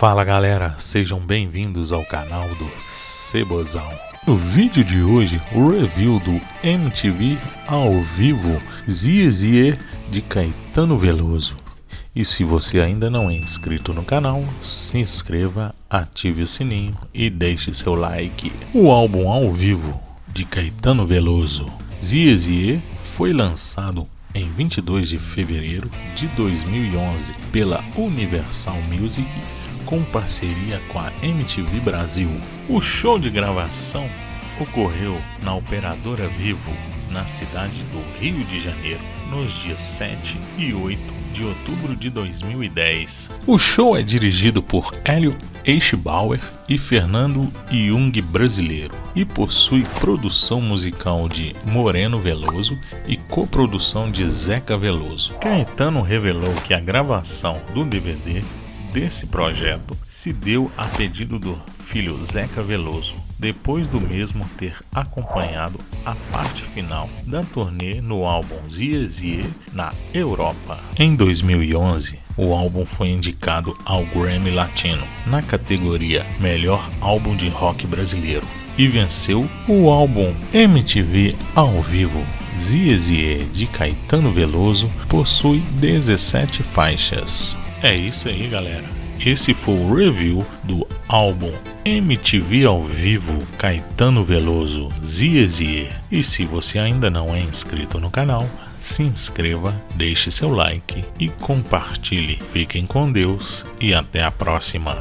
Fala galera, sejam bem-vindos ao canal do Cebozão. No vídeo de hoje, o review do MTV ao vivo Zizie de Caetano Veloso. E se você ainda não é inscrito no canal, se inscreva, ative o sininho e deixe seu like. O álbum ao vivo de Caetano Veloso, Zizie, foi lançado em 22 de fevereiro de 2011 pela Universal Music com parceria com a MTV Brasil. O show de gravação ocorreu na Operadora Vivo, na cidade do Rio de Janeiro, nos dias 7 e 8 de outubro de 2010. O show é dirigido por Hélio Eichbauer e Fernando Jung brasileiro e possui produção musical de Moreno Veloso e coprodução de Zeca Veloso. Caetano revelou que a gravação do DVD desse projeto se deu a pedido do filho Zeca Veloso, depois do mesmo ter acompanhado a parte final da turnê no álbum Zie Zie na Europa. Em 2011, o álbum foi indicado ao Grammy Latino na categoria Melhor Álbum de Rock Brasileiro e venceu o álbum MTV ao vivo Zie Zie de Caetano Veloso possui 17 faixas. É isso aí, galera. Esse foi o review do álbum MTV ao vivo Caetano Veloso Zie Zie. E se você ainda não é inscrito no canal, se inscreva, deixe seu like e compartilhe. Fiquem com Deus e até a próxima.